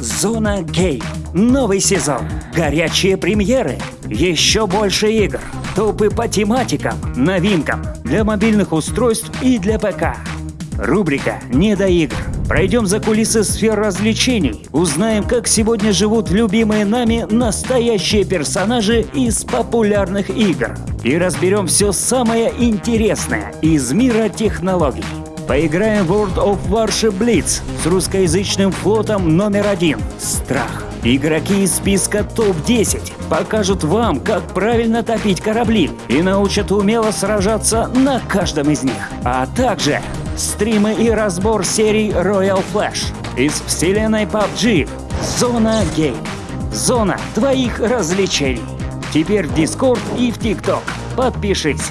Зона Гейм. Новый сезон. Горячие премьеры. Еще больше игр. Топы по тематикам, новинкам для мобильных устройств и для ПК. Рубрика «Не до игр». Пройдем за кулисы сфер развлечений, узнаем, как сегодня живут любимые нами настоящие персонажи из популярных игр. И разберем все самое интересное из мира технологий. Поиграем в World of Warship Blitz с русскоязычным флотом номер один «Страх». Игроки из списка ТОП-10 покажут вам, как правильно топить корабли и научат умело сражаться на каждом из них. А также стримы и разбор серий Royal Flash из вселенной PUBG. Зона Гейм. Зона твоих развлечений. Теперь в Discord и в TikTok. Подпишись.